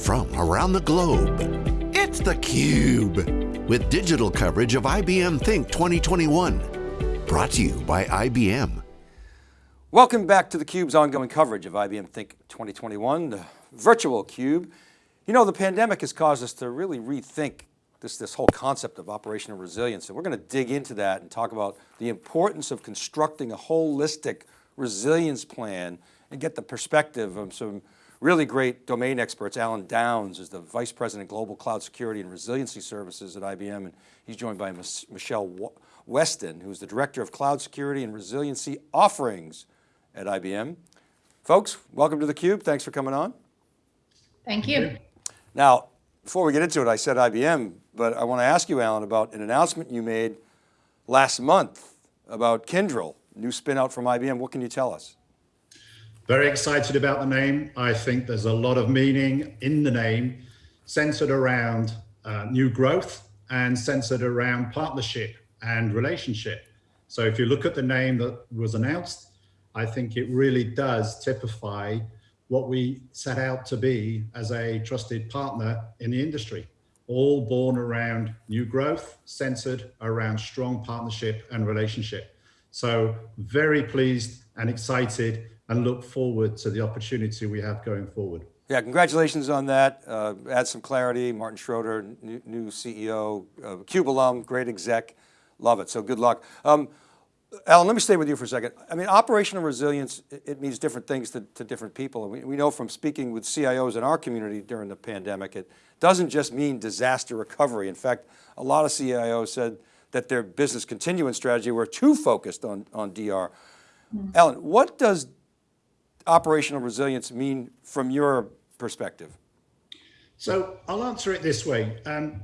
from around the globe. It's theCUBE, with digital coverage of IBM Think 2021. Brought to you by IBM. Welcome back to theCUBE's ongoing coverage of IBM Think 2021, the virtual CUBE. You know, the pandemic has caused us to really rethink this, this whole concept of operational resilience. And we're going to dig into that and talk about the importance of constructing a holistic resilience plan and get the perspective of some really great domain experts. Alan Downs is the Vice President, Global Cloud Security and Resiliency Services at IBM. And he's joined by Michelle Weston, who's the Director of Cloud Security and Resiliency Offerings at IBM. Folks, welcome to theCUBE. Thanks for coming on. Thank you. Now, before we get into it, I said IBM, but I want to ask you, Alan, about an announcement you made last month about Kyndryl, new spin out from IBM. What can you tell us? Very excited about the name. I think there's a lot of meaning in the name centered around uh, new growth and centered around partnership and relationship. So if you look at the name that was announced, I think it really does typify what we set out to be as a trusted partner in the industry, all born around new growth, centered around strong partnership and relationship. So very pleased and excited and look forward to the opportunity we have going forward. Yeah, congratulations on that. Uh, add some clarity. Martin Schroeter, new, new CEO, uh, CUBE alum, great exec. Love it, so good luck. Um, Alan, let me stay with you for a second. I mean, operational resilience, it means different things to, to different people. And we, we know from speaking with CIOs in our community during the pandemic, it doesn't just mean disaster recovery. In fact, a lot of CIOs said that their business continuance strategy were too focused on, on DR. Mm. Alan, what does operational resilience mean from your perspective? So I'll answer it this way. Um,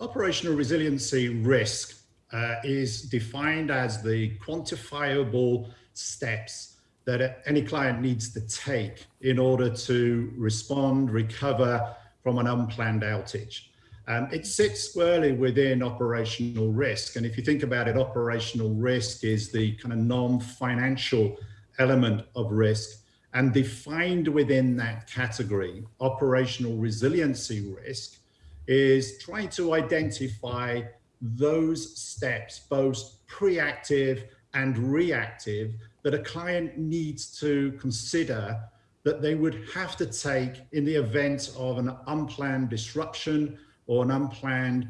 operational resiliency risk uh, is defined as the quantifiable steps that any client needs to take in order to respond, recover from an unplanned outage. Um, it sits squarely within operational risk. And if you think about it, operational risk is the kind of non-financial element of risk and defined within that category, operational resiliency risk is trying to identify those steps, both preactive and reactive, that a client needs to consider that they would have to take in the event of an unplanned disruption or an unplanned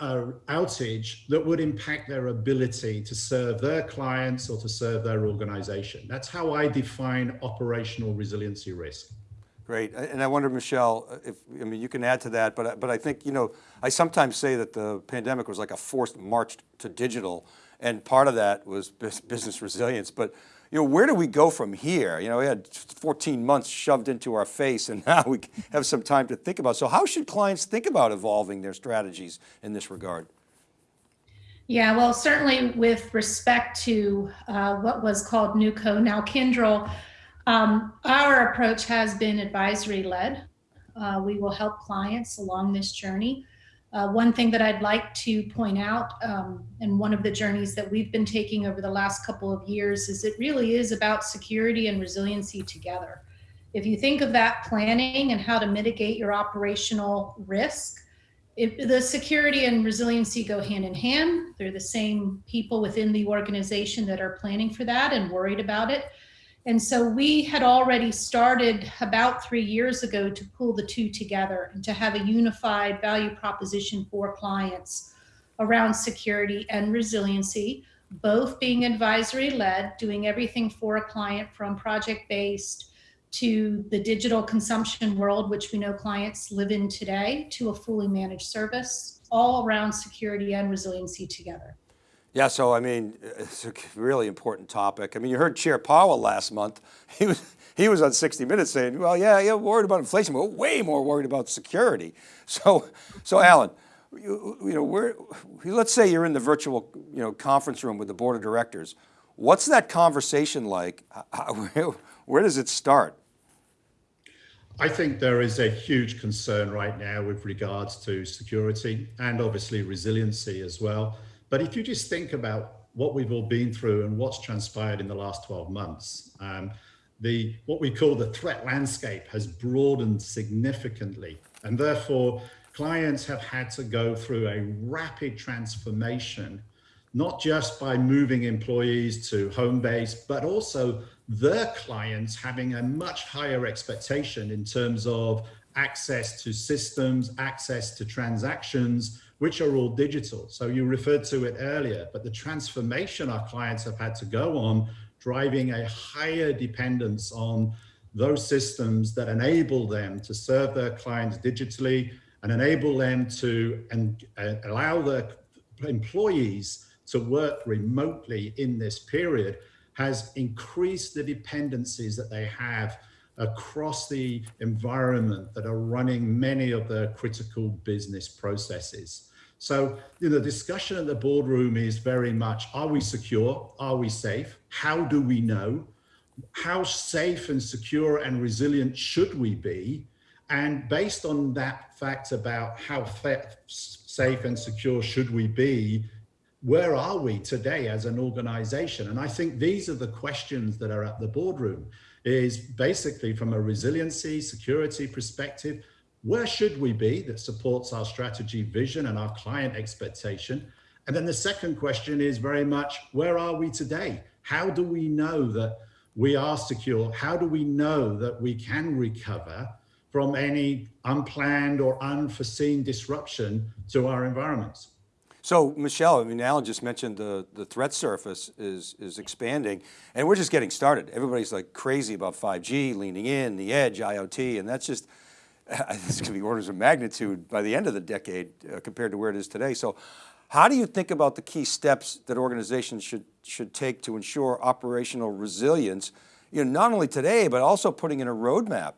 uh, outage that would impact their ability to serve their clients or to serve their organization. That's how I define operational resiliency risk. Great, and I wonder, Michelle, if, I mean, you can add to that, but, but I think, you know, I sometimes say that the pandemic was like a forced march to digital, and part of that was business resilience, but you know, where do we go from here? You know, we had 14 months shoved into our face and now we have some time to think about. So how should clients think about evolving their strategies in this regard? Yeah, well, certainly with respect to uh, what was called NewCo, now Kyndryl, um, our approach has been advisory led. Uh, we will help clients along this journey. Uh, one thing that I'd like to point out, um, and one of the journeys that we've been taking over the last couple of years is it really is about security and resiliency together. If you think of that planning and how to mitigate your operational risk, if the security and resiliency go hand in hand. They're the same people within the organization that are planning for that and worried about it. And so we had already started about three years ago to pull the two together and to have a unified value proposition for clients around security and resiliency, both being advisory led, doing everything for a client from project based to the digital consumption world, which we know clients live in today, to a fully managed service, all around security and resiliency together. Yeah, so I mean, it's a really important topic. I mean, you heard Chair Powell last month. He was he was on 60 Minutes saying, "Well, yeah, yeah, worried about inflation, but way more worried about security." So, so Alan, you, you know, where, let's say you're in the virtual, you know, conference room with the board of directors. What's that conversation like? Where does it start? I think there is a huge concern right now with regards to security and obviously resiliency as well. But if you just think about what we've all been through and what's transpired in the last 12 months, um, the what we call the threat landscape has broadened significantly. And therefore, clients have had to go through a rapid transformation, not just by moving employees to home base, but also their clients having a much higher expectation in terms of access to systems, access to transactions, which are all digital. So you referred to it earlier, but the transformation our clients have had to go on, driving a higher dependence on those systems that enable them to serve their clients digitally and enable them to and uh, allow their employees to work remotely in this period has increased the dependencies that they have across the environment that are running many of the critical business processes. So you know, the discussion at the boardroom is very much, are we secure? Are we safe? How do we know? How safe and secure and resilient should we be? And based on that fact about how safe and secure should we be, where are we today as an organization? And I think these are the questions that are at the boardroom is basically from a resiliency, security perspective, where should we be that supports our strategy vision and our client expectation? And then the second question is very much, where are we today? How do we know that we are secure? How do we know that we can recover from any unplanned or unforeseen disruption to our environments? So Michelle, I mean, Alan just mentioned the, the threat surface is, is expanding and we're just getting started. Everybody's like crazy about 5G, leaning in, the edge, IoT, and that's just, it's going to be orders of magnitude by the end of the decade uh, compared to where it is today. So how do you think about the key steps that organizations should, should take to ensure operational resilience, you know, not only today, but also putting in a roadmap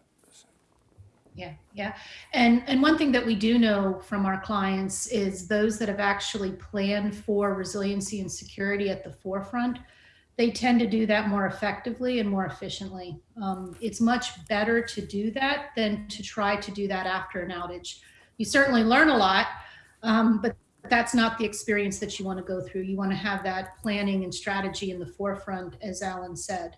yeah, yeah. And, and one thing that we do know from our clients is those that have actually planned for resiliency and security at the forefront, they tend to do that more effectively and more efficiently. Um, it's much better to do that than to try to do that after an outage. You certainly learn a lot, um, but that's not the experience that you want to go through. You want to have that planning and strategy in the forefront, as Alan said.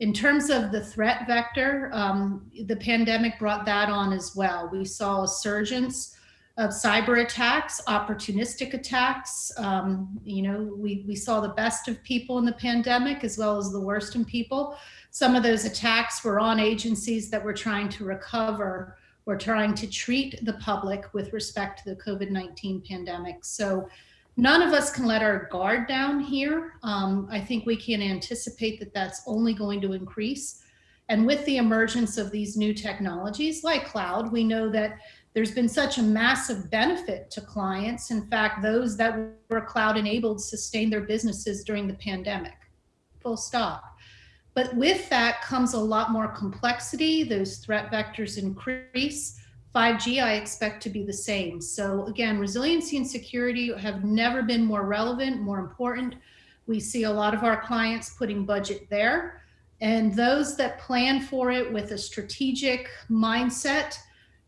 In terms of the threat vector, um, the pandemic brought that on as well. We saw a surgence of cyber attacks, opportunistic attacks. Um, you know, we, we saw the best of people in the pandemic as well as the worst in people. Some of those attacks were on agencies that were trying to recover or trying to treat the public with respect to the COVID-19 pandemic. So None of us can let our guard down here. Um, I think we can anticipate that that's only going to increase. And with the emergence of these new technologies like cloud, we know that there's been such a massive benefit to clients. In fact, those that were cloud enabled sustained their businesses during the pandemic, full stop. But with that comes a lot more complexity. Those threat vectors increase. 5G, I expect to be the same. So again, resiliency and security have never been more relevant, more important. We see a lot of our clients putting budget there. And those that plan for it with a strategic mindset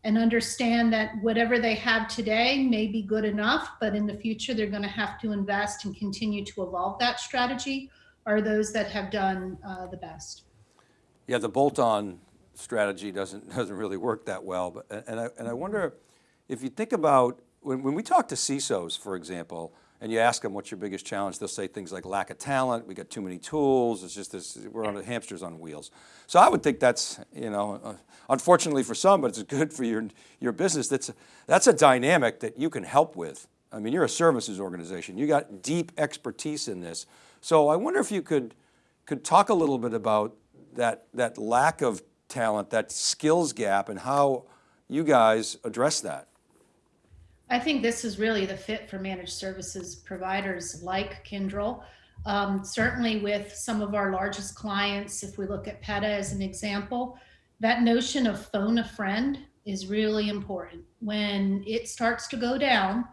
and understand that whatever they have today may be good enough, but in the future they're going to have to invest and continue to evolve that strategy are those that have done uh, the best. Yeah, the bolt-on strategy doesn't, doesn't really work that well. But, and, I, and I wonder if you think about, when, when we talk to CISOs, for example, and you ask them what's your biggest challenge, they'll say things like lack of talent, we got too many tools, it's just this, we're on hamsters on wheels. So I would think that's, you know, uh, unfortunately for some, but it's good for your, your business. That's, that's a dynamic that you can help with. I mean, you're a services organization, you got deep expertise in this. So I wonder if you could, could talk a little bit about that, that lack of talent, that skills gap and how you guys address that? I think this is really the fit for managed services providers like Kyndryl. Um, certainly with some of our largest clients, if we look at PETA as an example, that notion of phone a friend is really important. When it starts to go down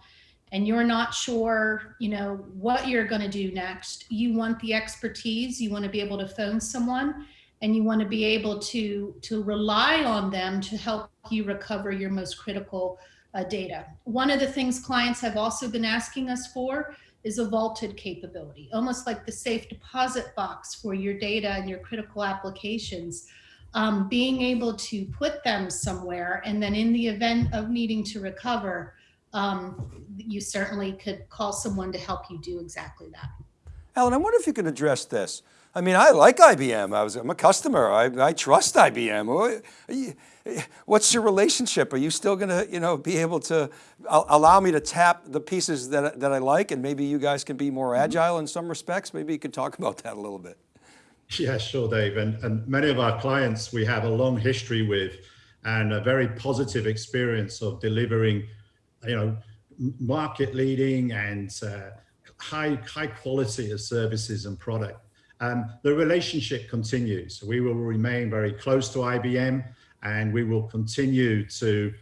and you're not sure, you know, what you're going to do next, you want the expertise, you want to be able to phone someone and you want to be able to to rely on them to help you recover your most critical uh, data. One of the things clients have also been asking us for is a vaulted capability, almost like the safe deposit box for your data and your critical applications. Um, being able to put them somewhere and then in the event of needing to recover, um, you certainly could call someone to help you do exactly that. Alan, I wonder if you can address this. I mean, I like IBM. I was, I'm a customer. I, I trust IBM. What's your relationship? Are you still going to, you know, be able to allow me to tap the pieces that, that I like and maybe you guys can be more Mm-hmm. agile in some respects? Maybe you could talk about that a little bit. Yeah, sure, Dave. And, and many of our clients we have a long history with and a very positive experience of delivering, you know, market leading and uh, high, high quality of services and product. Um, the relationship continues. We will remain very close to IBM and we will continue to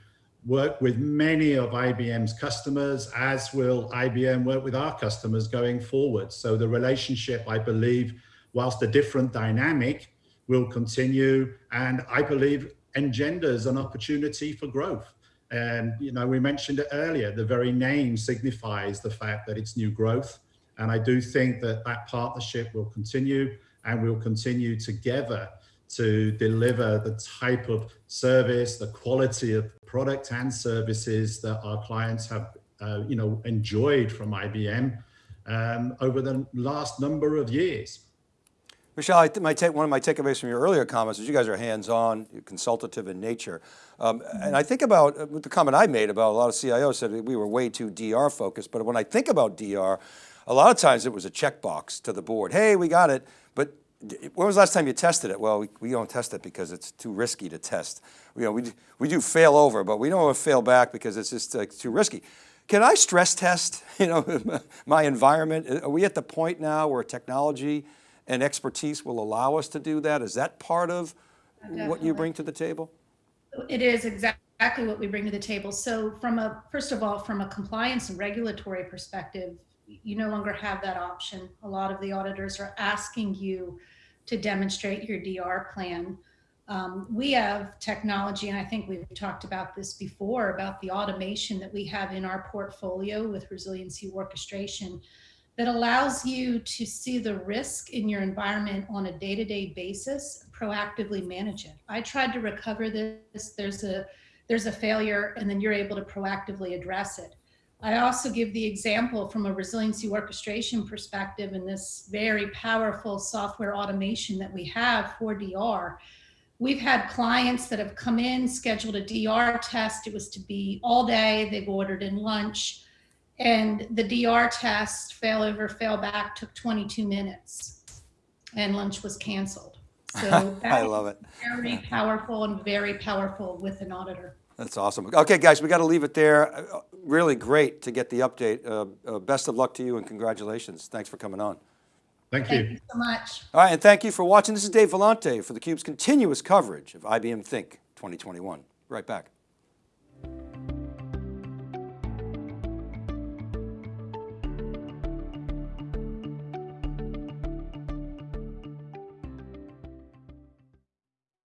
work with many of IBM's customers, as will IBM work with our customers going forward. So the relationship, I believe, whilst a different dynamic, will continue and I believe engenders an opportunity for growth. And, you know, we mentioned it earlier, the very name signifies the fact that it's new growth. And I do think that that partnership will continue and we'll continue together to deliver the type of service, the quality of product and services that our clients have, uh, you know, enjoyed from IBM um, over the last number of years. Michelle, I my take, one of my takeaways from your earlier comments is you guys are hands-on, consultative in nature. Um, and I think about uh, the comment I made about a lot of CIOs said we were way too DR focused, but when I think about DR, a lot of times it was a checkbox to the board. Hey, we got it, but when was the last time you tested it? Well, we, we don't test it because it's too risky to test. You know, we, we do fail over, but we don't fail back because it's just too risky. Can I stress test, you know, my environment? Are we at the point now where technology and expertise will allow us to do that? Is that part of what you bring to the table? It is exactly what we bring to the table. So from a, first of all, from a compliance and regulatory perspective, you no longer have that option. A lot of the auditors are asking you to demonstrate your DR plan. Um, we have technology, and I think we've talked about this before, about the automation that we have in our portfolio with resiliency orchestration that allows you to see the risk in your environment on a day-to-day basis, proactively manage it. I tried to recover this, there's a, there's a failure, and then you're able to proactively address it. I also give the example from a resiliency orchestration perspective and this very powerful software automation that we have for DR. We've had clients that have come in, scheduled a DR test. It was to be all day. They've ordered in lunch. And the DR test, fail over, fail back, took 22 minutes. And lunch was canceled. So I love it. Very powerful and very powerful with an auditor. That's awesome. Okay, guys, we got to leave it there. Uh, really great to get the update. Uh, uh, best of luck to you and congratulations. Thanks for coming on. Thank you. Thank you so much. All right, and thank you for watching. This is Dave Vellante for theCUBE's continuous coverage of IBM Think 2021. Right back.